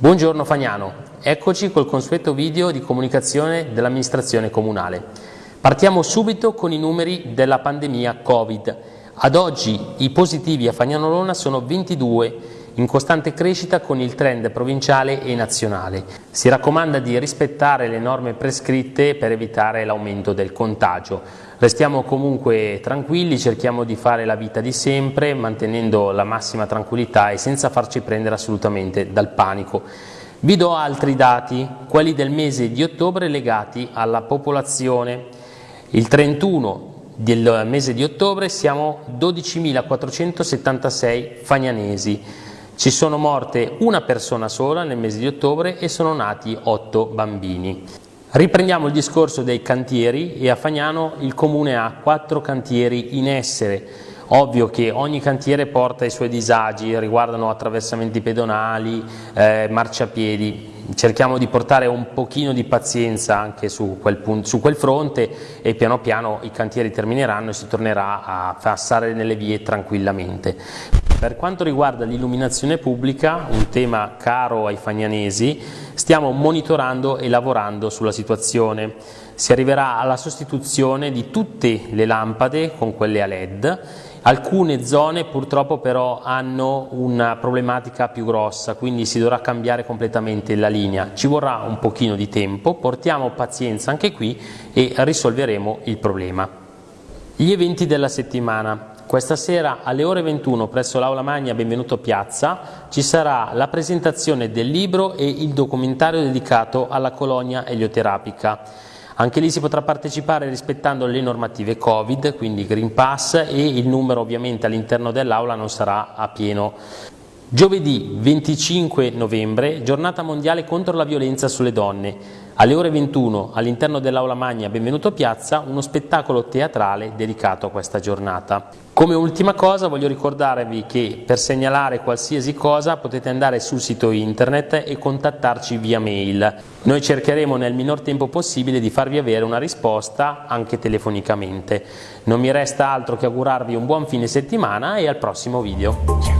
Buongiorno Fagnano, eccoci col consueto video di comunicazione dell'amministrazione comunale. Partiamo subito con i numeri della pandemia Covid. Ad oggi i positivi a Fagnano Lona sono 22, in costante crescita con il trend provinciale e nazionale. Si raccomanda di rispettare le norme prescritte per evitare l'aumento del contagio. Restiamo comunque tranquilli, cerchiamo di fare la vita di sempre, mantenendo la massima tranquillità e senza farci prendere assolutamente dal panico. Vi do altri dati, quelli del mese di ottobre legati alla popolazione. Il 31 del mese di ottobre siamo 12.476 fagnanesi. Ci sono morte una persona sola nel mese di ottobre e sono nati 8 bambini. Riprendiamo il discorso dei cantieri e a Fagnano il comune ha quattro cantieri in essere. Ovvio che ogni cantiere porta i suoi disagi, riguardano attraversamenti pedonali, eh, marciapiedi. Cerchiamo di portare un pochino di pazienza anche su quel, su quel fronte e piano piano i cantieri termineranno e si tornerà a passare nelle vie tranquillamente. Per quanto riguarda l'illuminazione pubblica, un tema caro ai fagnanesi, stiamo monitorando e lavorando sulla situazione. Si arriverà alla sostituzione di tutte le lampade con quelle a LED. Alcune zone purtroppo però hanno una problematica più grossa, quindi si dovrà cambiare completamente la linea. Ci vorrà un pochino di tempo, portiamo pazienza anche qui e risolveremo il problema. Gli eventi della settimana. Questa sera alle ore 21 presso l'Aula Magna Benvenuto Piazza ci sarà la presentazione del libro e il documentario dedicato alla colonia elioterapica. Anche lì si potrà partecipare rispettando le normative Covid, quindi Green Pass e il numero ovviamente all'interno dell'aula non sarà a pieno. Giovedì 25 novembre, giornata mondiale contro la violenza sulle donne. Alle ore 21 all'interno dell'Aula Magna Benvenuto Piazza uno spettacolo teatrale dedicato a questa giornata. Come ultima cosa voglio ricordarvi che per segnalare qualsiasi cosa potete andare sul sito internet e contattarci via mail. Noi cercheremo nel minor tempo possibile di farvi avere una risposta anche telefonicamente. Non mi resta altro che augurarvi un buon fine settimana e al prossimo video.